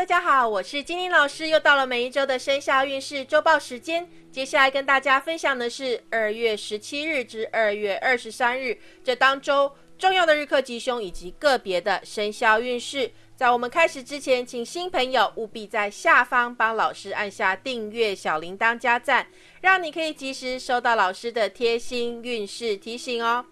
大家好，我是金玲老师，又到了每一周的生肖运势周报时间。接下来跟大家分享的是二月十七日至二月二十三日这当周重要的日课吉凶以及个别的生肖运势。在我们开始之前，请新朋友务必在下方帮老师按下订阅、小铃铛加赞，让你可以及时收到老师的贴心运势提醒哦。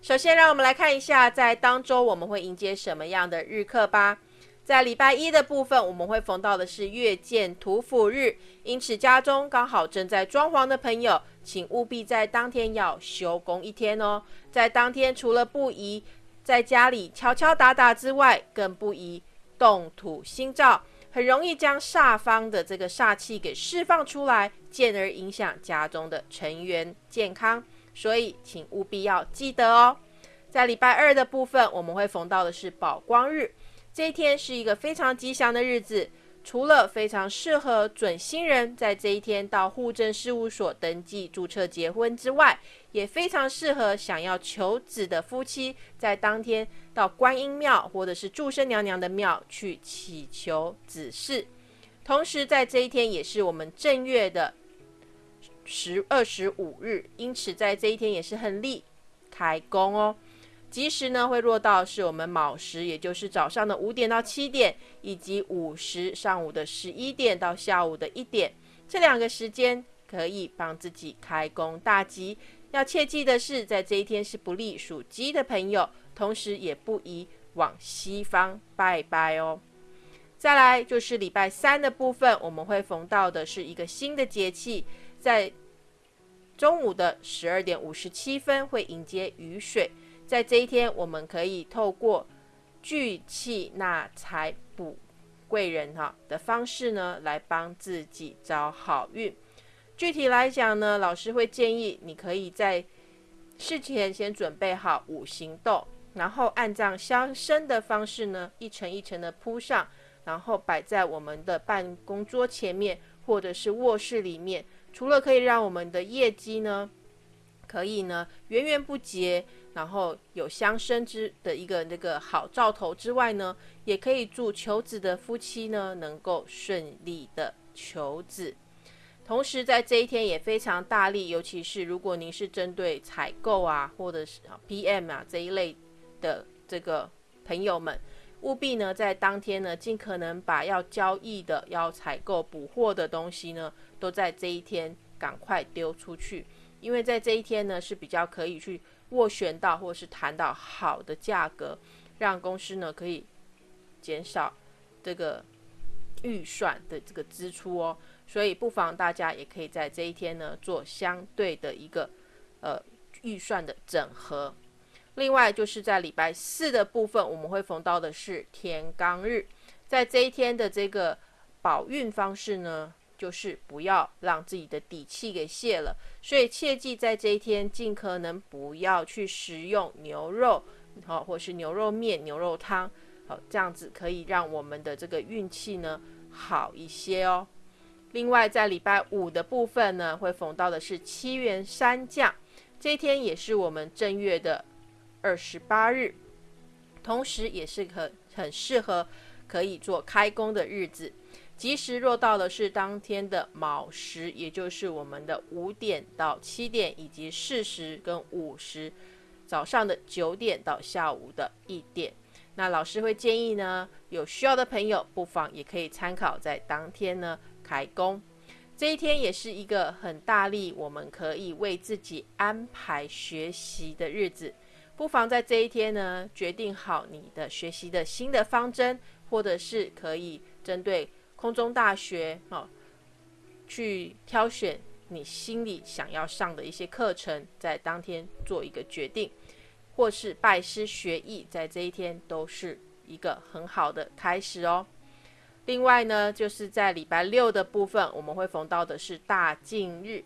首先，让我们来看一下在当周我们会迎接什么样的日课吧。在礼拜一的部分，我们会逢到的是月见土府日，因此家中刚好正在装潢的朋友，请务必在当天要休工一天哦。在当天，除了不宜在家里敲敲打打之外，更不宜动土心照，很容易将煞方的这个煞气给释放出来，进而影响家中的成员健康。所以，请务必要记得哦。在礼拜二的部分，我们会逢到的是宝光日。这一天是一个非常吉祥的日子，除了非常适合准新人在这一天到户政事务所登记注册结婚之外，也非常适合想要求子的夫妻在当天到观音庙或者是祝生娘娘的庙去祈求子嗣。同时，在这一天也是我们正月的十二十五日，因此在这一天也是很利开工哦。吉时呢会落到是我们卯时，也就是早上的五点到七点，以及午时上午的十一点到下午的一点，这两个时间可以帮自己开工大吉。要切记的是，在这一天是不利属鸡的朋友，同时也不宜往西方拜拜哦。再来就是礼拜三的部分，我们会逢到的是一个新的节气，在中午的十二点五十七分会迎接雨水。在这一天，我们可以透过聚气纳财补贵人哈的方式呢，来帮自己招好运。具体来讲呢，老师会建议你可以在事前先准备好五行豆，然后按照相生的方式呢，一层一层的铺上，然后摆在我们的办公桌前面或者是卧室里面。除了可以让我们的业绩呢，可以呢源源不绝。然后有相生之的一个那个好兆头之外呢，也可以祝求子的夫妻呢能够顺利的求子。同时在这一天也非常大力，尤其是如果您是针对采购啊，或者是 PM 啊这一类的这个朋友们，务必呢在当天呢尽可能把要交易的、要采购补货的东西呢，都在这一天赶快丢出去，因为在这一天呢是比较可以去。斡旋到或是谈到好的价格，让公司呢可以减少这个预算的这个支出哦。所以不妨大家也可以在这一天呢做相对的一个呃预算的整合。另外就是在礼拜四的部分，我们会逢到的是天罡日，在这一天的这个保运方式呢。就是不要让自己的底气给泄了，所以切记在这一天尽可能不要去食用牛肉，好，或是牛肉面、牛肉汤，好，这样子可以让我们的这个运气呢好一些哦。另外，在礼拜五的部分呢，会逢到的是七元三将，这一天也是我们正月的二十八日，同时也是很很适合可以做开工的日子。吉时若到的是当天的卯时，也就是我们的五点到七点，以及巳时跟午时，早上的九点到下午的一点。那老师会建议呢，有需要的朋友不妨也可以参考在当天呢开工。这一天也是一个很大力，我们可以为自己安排学习的日子。不妨在这一天呢，决定好你的学习的新的方针，或者是可以针对。空中大学，哦，去挑选你心里想要上的一些课程，在当天做一个决定，或是拜师学艺，在这一天都是一个很好的开始哦。另外呢，就是在礼拜六的部分，我们会逢到的是大禁日，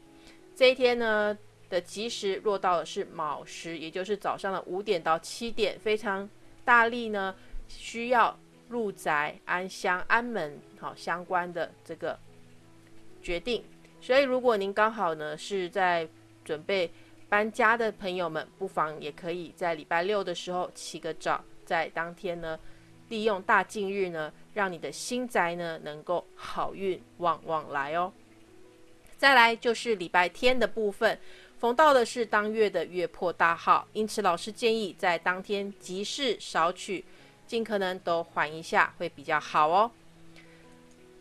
这一天呢的吉时落到的是卯时，也就是早上的五点到七点，非常大力呢，需要。入宅安乡安门，好相关的这个决定。所以，如果您刚好呢是在准备搬家的朋友们，不妨也可以在礼拜六的时候起个早，在当天呢利用大近日呢，让你的新宅呢能够好运旺旺来哦。再来就是礼拜天的部分，逢到的是当月的月破大号，因此老师建议在当天吉事少取，尽可能都缓一下会比较好哦。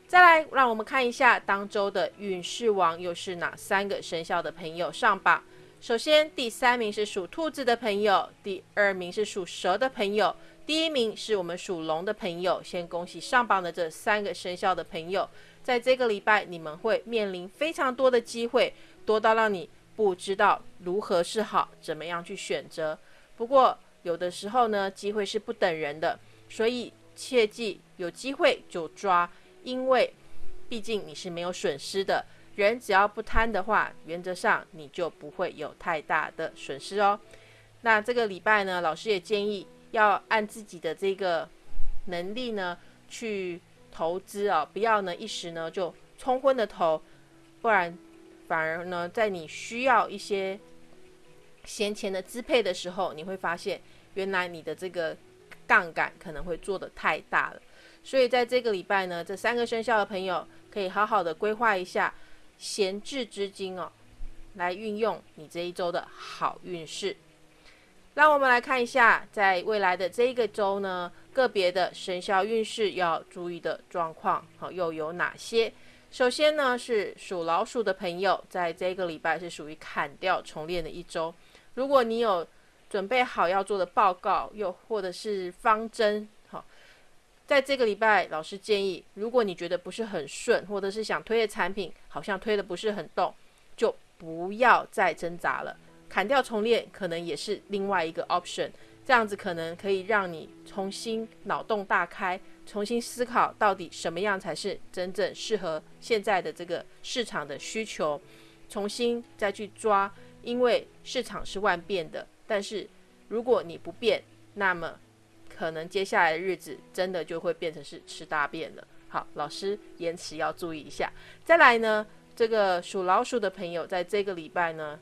再来，让我们看一下当周的运势王又是哪三个生肖的朋友上榜。首先，第三名是属兔子的朋友，第二名是属蛇的朋友，第一名是我们属龙的朋友。先恭喜上榜的这三个生肖的朋友，在这个礼拜你们会面临非常多的机会，多到让你不知道如何是好，怎么样去选择。不过有的时候呢，机会是不等人的，所以切记有机会就抓，因为毕竟你是没有损失的。人只要不贪的话，原则上你就不会有太大的损失哦。那这个礼拜呢，老师也建议要按自己的这个能力呢去投资哦，不要呢一时呢就冲昏了头，不然反而呢在你需要一些闲钱的支配的时候，你会发现原来你的这个杠杆可能会做的太大了。所以在这个礼拜呢，这三个生肖的朋友可以好好的规划一下。闲置资金哦，来运用你这一周的好运势。让我们来看一下，在未来的这一个周呢，个别的生肖运势要注意的状况好又有哪些？首先呢，是属老鼠的朋友，在这个礼拜是属于砍掉重练的一周。如果你有准备好要做的报告，又或者是方针。好在这个礼拜，老师建议，如果你觉得不是很顺，或者是想推的产品好像推的不是很动，就不要再挣扎了，砍掉重练可能也是另外一个 option。这样子可能可以让你重新脑洞大开，重新思考到底什么样才是真正适合现在的这个市场的需求，重新再去抓，因为市场是万变的。但是如果你不变，那么可能接下来的日子真的就会变成是吃大便了。好，老师延迟要注意一下。再来呢，这个属老鼠的朋友，在这个礼拜呢，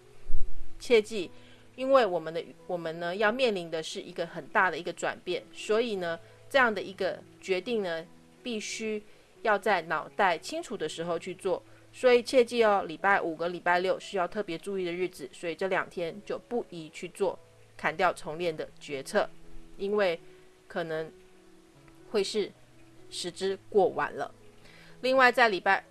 切记，因为我们的我们呢要面临的是一个很大的一个转变，所以呢，这样的一个决定呢，必须要在脑袋清楚的时候去做。所以切记哦，礼拜五跟礼拜六是要特别注意的日子，所以这两天就不宜去做砍掉重练的决策，因为。可能会是时之过晚了。另外，在礼拜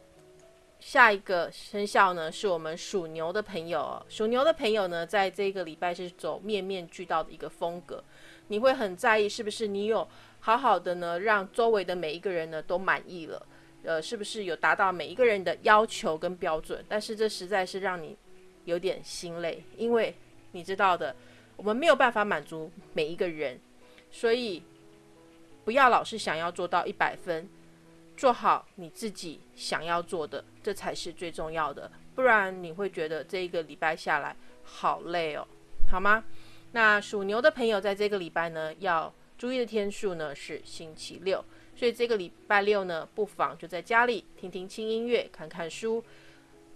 下一个生肖呢，是我们属牛的朋友。属牛的朋友呢，在这个礼拜是走面面俱到的一个风格。你会很在意，是不是你有好好的呢，让周围的每一个人呢都满意了？呃，是不是有达到每一个人的要求跟标准？但是这实在是让你有点心累，因为你知道的，我们没有办法满足每一个人，所以。不要老是想要做到一百分，做好你自己想要做的，这才是最重要的。不然你会觉得这一个礼拜下来好累哦，好吗？那属牛的朋友在这个礼拜呢，要注意的天数呢是星期六，所以这个礼拜六呢，不妨就在家里听听轻音乐，看看书，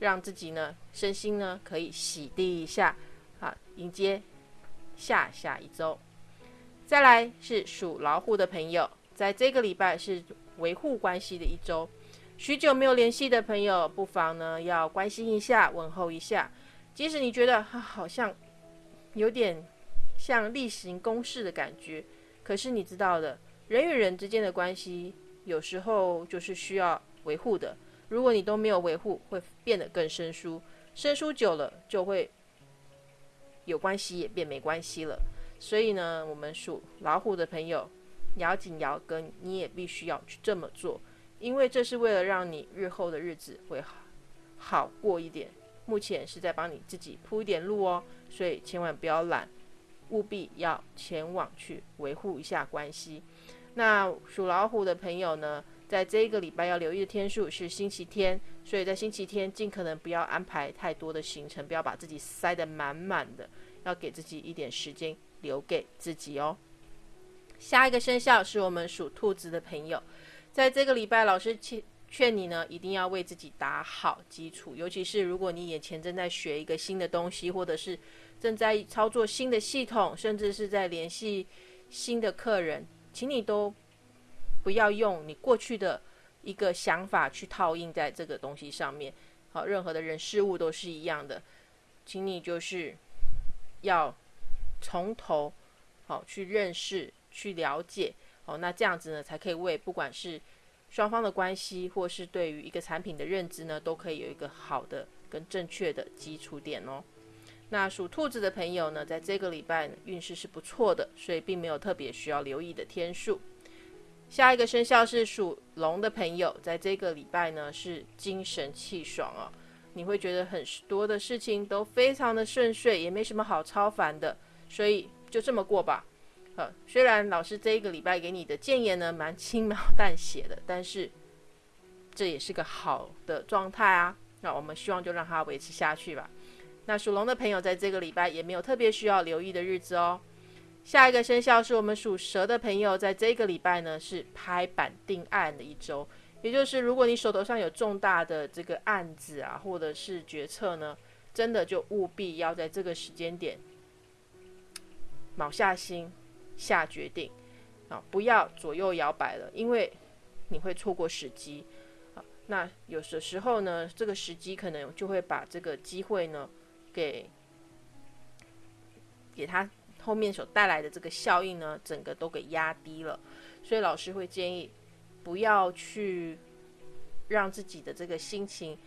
让自己呢身心呢可以洗涤一下，啊，迎接下下一周。再来是属老虎的朋友，在这个礼拜是维护关系的一周，许久没有联系的朋友，不妨呢要关心一下，问候一下。即使你觉得他好像有点像例行公事的感觉，可是你知道的，人与人之间的关系有时候就是需要维护的。如果你都没有维护，会变得更生疏，生疏久了就会有关系也变没关系了。所以呢，我们属老虎的朋友，咬紧牙根，你也必须要去这么做，因为这是为了让你日后的日子会好好过一点。目前是在帮你自己铺一点路哦，所以千万不要懒，务必要前往去维护一下关系。那属老虎的朋友呢，在这一个礼拜要留意的天数是星期天，所以在星期天尽可能不要安排太多的行程，不要把自己塞得满满的，要给自己一点时间。留给自己哦。下一个生肖是我们属兔子的朋友，在这个礼拜，老师劝劝你呢，一定要为自己打好基础。尤其是如果你眼前正在学一个新的东西，或者是正在操作新的系统，甚至是在联系新的客人，请你都不要用你过去的一个想法去套印在这个东西上面。好，任何的人事物都是一样的，请你就是要从头好去认识、去了解。哦，那这样子呢，才可以为不管是双方的关系，或是对于一个产品的认知呢，都可以有一个好的跟正确的基础点哦。那属兔子的朋友呢，在这个礼拜运势是不错的，所以并没有特别需要留意的天数。下一个生肖是属龙的朋友，在这个礼拜呢是精神气爽哦，你会觉得很多的事情都非常的顺遂，也没什么好超凡的，所以就这么过吧。呃，虽然老师这一个礼拜给你的建言呢蛮轻描淡写的，但是这也是个好的状态啊。那我们希望就让它维持下去吧。那属龙的朋友在这个礼拜也没有特别需要留意的日子哦。下一个生肖是我们属蛇的朋友，在这个礼拜呢是拍板定案的一周，也就是如果你手头上有重大的这个案子啊，或者是决策呢，真的就务必要在这个时间点卯下心。下决定啊，不要左右摇摆了，因为你会错过时机啊。那有的时候呢，这个时机可能就会把这个机会呢，给给他后面所带来的这个效应呢，整个都给压低了。所以老师会建议，不要去让自己的这个心情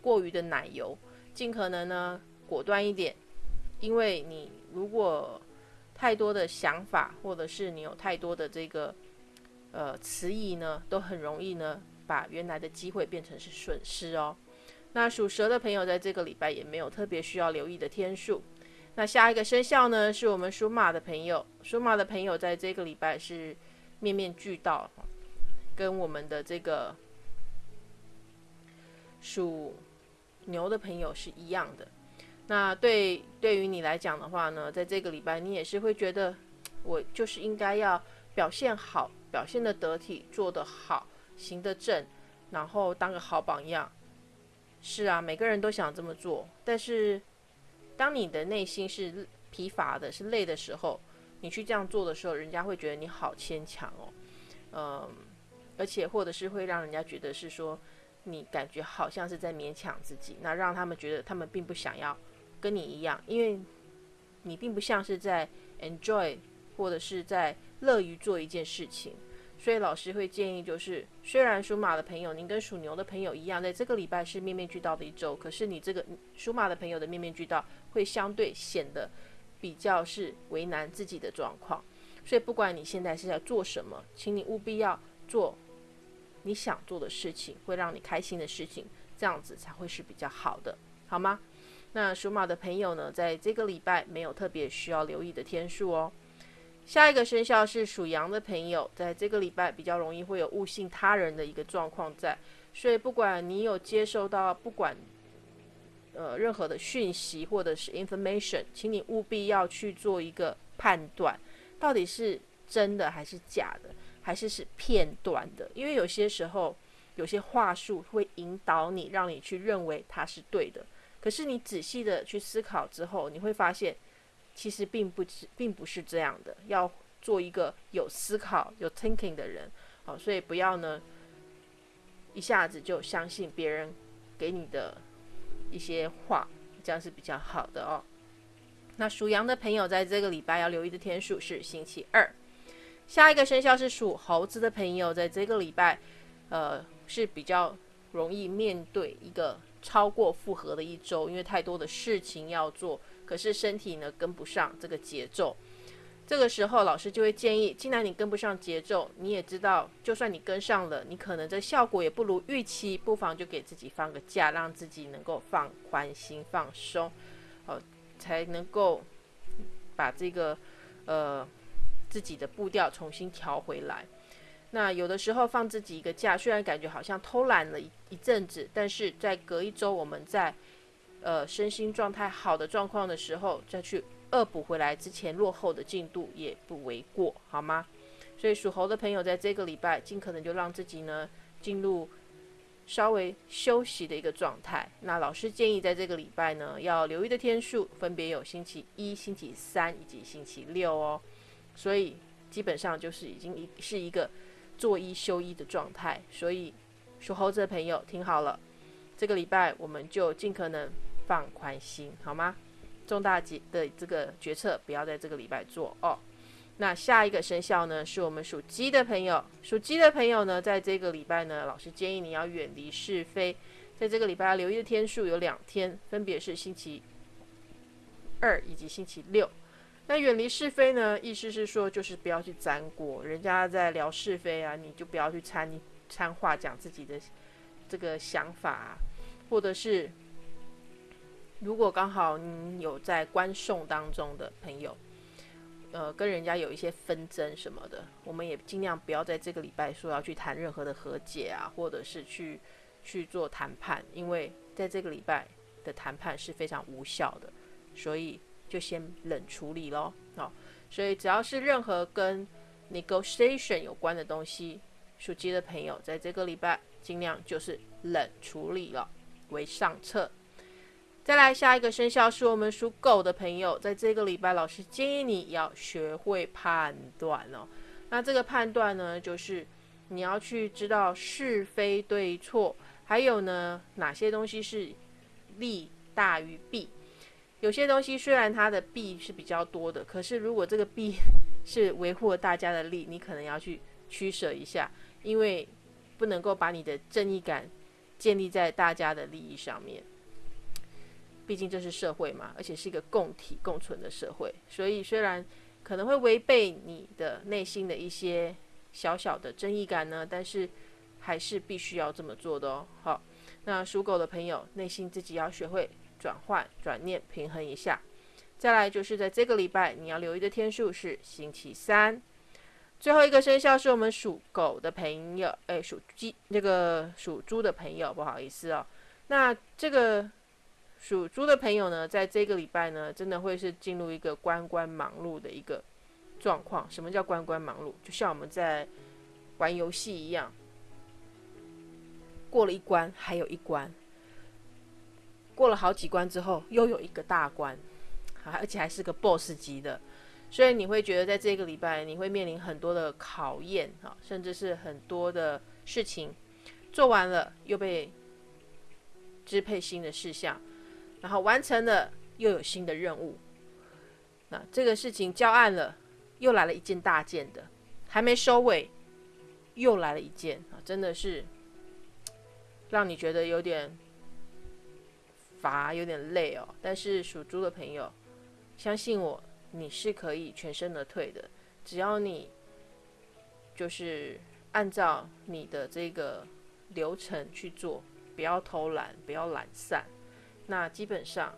过于的奶油，尽可能呢果断一点，因为你如果太多的想法，或者是你有太多的这个呃迟疑呢，都很容易呢把原来的机会变成是损失哦。那属蛇的朋友在这个礼拜也没有特别需要留意的天数。那下一个生肖呢，是我们属马的朋友。属马的朋友在这个礼拜是面面俱到，跟我们的这个属牛的朋友是一样的。那对对于你来讲的话呢，在这个礼拜，你也是会觉得，我就是应该要表现好，表现的得体，做得好，行得正，然后当个好榜样。是啊，每个人都想这么做，但是当你的内心是疲乏的、是累的时候，你去这样做的时候，人家会觉得你好牵强哦，嗯，而且或者是会让人家觉得是说你感觉好像是在勉强自己，那让他们觉得他们并不想要。跟你一样，因为你并不像是在 enjoy 或者是在乐于做一件事情，所以老师会建议，就是虽然属马的朋友，您跟属牛的朋友一样，在这个礼拜是面面俱到的一周，可是你这个属马的朋友的面面俱到，会相对显得比较是为难自己的状况。所以不管你现在是在做什么，请你务必要做你想做的事情，会让你开心的事情，这样子才会是比较好的，好吗？那属马的朋友呢，在这个礼拜没有特别需要留意的天数哦。下一个生肖是属羊的朋友，在这个礼拜比较容易会有误信他人的一个状况在，所以不管你有接收到不管呃任何的讯息或者是 information，请你务必要去做一个判断，到底是真的还是假的，还是是片段的，因为有些时候有些话术会引导你，让你去认为它是对的。可是你仔细的去思考之后，你会发现，其实并不是，并不是这样的。要做一个有思考、有 thinking 的人，好，所以不要呢，一下子就相信别人给你的一些话，这样是比较好的哦。那属羊的朋友在这个礼拜要留意的天数是星期二。下一个生肖是属猴子的朋友，在这个礼拜，呃，是比较容易面对一个。超过负荷的一周，因为太多的事情要做，可是身体呢跟不上这个节奏。这个时候，老师就会建议，既然你跟不上节奏，你也知道，就算你跟上了，你可能这效果也不如预期，不妨就给自己放个假，让自己能够放宽心、放松，哦，才能够把这个呃自己的步调重新调回来。那有的时候放自己一个假，虽然感觉好像偷懒了一一阵子，但是在隔一周我们在呃身心状态好的状况的时候，再去恶补回来之前落后的进度也不为过，好吗？所以属猴的朋友在这个礼拜尽可能就让自己呢进入稍微休息的一个状态。那老师建议在这个礼拜呢要留意的天数分别有星期一、星期三以及星期六哦。所以基本上就是已经一是一个。做一休一的状态。所以属猴子的朋友听好了，这个礼拜我们就尽可能放宽心，好吗？重大决的这个决策不要在这个礼拜做哦。那下一个生肖呢，是我们属鸡的朋友。属鸡的朋友呢，在这个礼拜呢，老师建议你要远离是非。在这个礼拜要留意的天数有两天，分别是星期二以及星期六。那远离是非呢，意思是说就是不要去沾锅，人家在聊是非啊，你就不要去掺掺话讲自己的这个想法，或者是如果刚好你有在观送当中的朋友。呃，跟人家有一些纷争什么的，我们也尽量不要在这个礼拜说要去谈任何的和解啊，或者是去去做谈判，因为在这个礼拜的谈判是非常无效的，所以就先冷处理咯。好，所以只要是任何跟 negotiation 有关的东西，属鸡的朋友在这个礼拜尽量就是冷处理了为上策。再来下一个生肖是我们属狗的朋友，在这个礼拜，老师建议你要学会判断哦。那这个判断呢，就是你要去知道是非对错，还有呢哪些东西是利大于弊。有些东西虽然它的弊是比较多的，可是如果这个弊是维护了大家的利，你可能要去取舍一下，因为不能够把你的正义感建立在大家的利益上面。毕竟这是社会嘛，而且是一个共体共存的社会，所以虽然可能会违背你的内心的一些小小的正义感呢，但是还是必须要这么做的哦。好，那属狗的朋友，内心自己要学会转换、转念、平衡一下。再来就是在这个礼拜，你要留意的天数是星期三。最后一个生肖是我们属狗的朋友，哎，属鸡那个属猪的朋友，不好意思哦。那这个。属猪的朋友呢，在这个礼拜呢，真的会是进入一个关关忙碌的一个状况。什么叫关关忙碌？就像我们在玩游戏一样，过了一关还有一关，过了好几关之后又有一个大关，而且还是个 BOSS 级的，所以你会觉得在这个礼拜你会面临很多的考验啊，甚至是很多的事情做完了又被支配新的事项。然后完成了，又有新的任务。那这个事情交案了，又来了一件大件的，还没收尾，又来了一件啊！真的是让你觉得有点乏，有点累哦。但是属猪的朋友，相信我，你是可以全身而退的。只要你就是按照你的这个流程去做，不要偷懒，不要懒散。那基本上，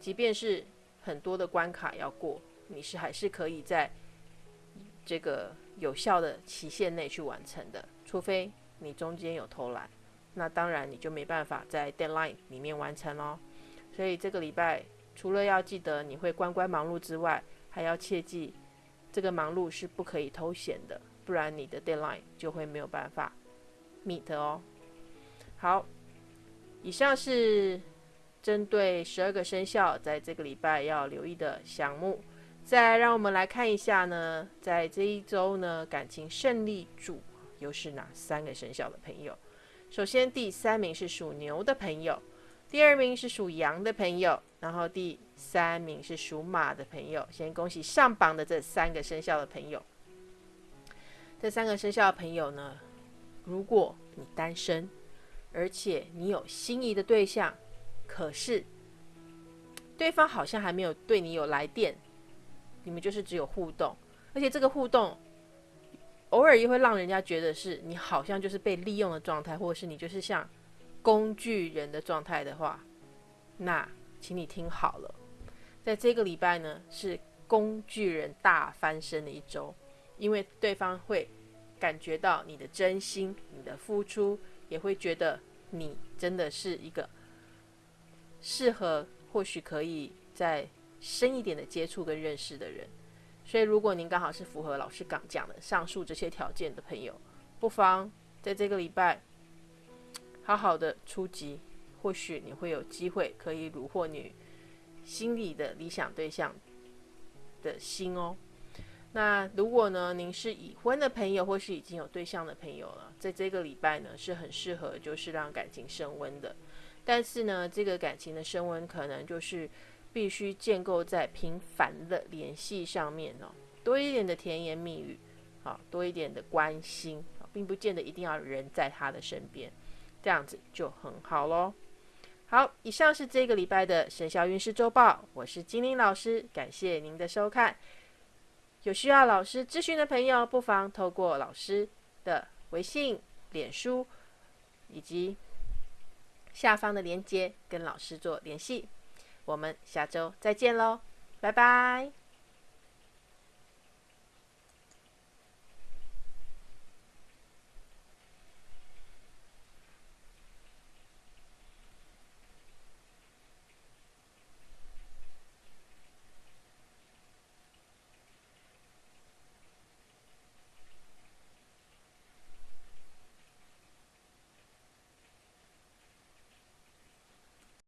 即便是很多的关卡要过，你是还是可以在这个有效的期限内去完成的。除非你中间有偷懒，那当然你就没办法在 deadline 里面完成喽。所以这个礼拜除了要记得你会关关忙碌之外，还要切记这个忙碌是不可以偷闲的，不然你的 deadline 就会没有办法 meet 哦。好，以上是。针对十二个生肖，在这个礼拜要留意的项目，再让我们来看一下呢，在这一周呢，感情胜利主又是哪三个生肖的朋友？首先，第三名是属牛的朋友，第二名是属羊的朋友，然后第三名是属马的朋友。先恭喜上榜的这三个生肖的朋友。这三个生肖的朋友呢，如果你单身，而且你有心仪的对象，可是，对方好像还没有对你有来电，你们就是只有互动，而且这个互动偶尔也会让人家觉得是你好像就是被利用的状态，或者是你就是像工具人的状态的话，那请你听好了，在这个礼拜呢是工具人大翻身的一周，因为对方会感觉到你的真心、你的付出，也会觉得你真的是一个。适合或许可以再深一点的接触跟认识的人，所以如果您刚好是符合老师刚讲的上述这些条件的朋友，不妨在这个礼拜好好的出击，或许你会有机会可以虏获你心里的理想对象的心哦。那如果呢，您是已婚的朋友，或是已经有对象的朋友了，在这个礼拜呢，是很适合就是让感情升温的。但是呢，这个感情的升温可能就是必须建构在频繁的联系上面哦，多一点的甜言蜜语，好，多一点的关心，并不见得一定要人在他的身边，这样子就很好喽。好，以上是这个礼拜的生肖运势周报，我是精灵老师，感谢您的收看。有需要老师咨询的朋友，不妨透过老师的微信、脸书以及下方的链接跟老师做联系。我们下周再见喽，拜拜。